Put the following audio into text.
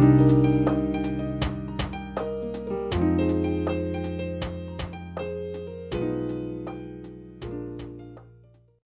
Música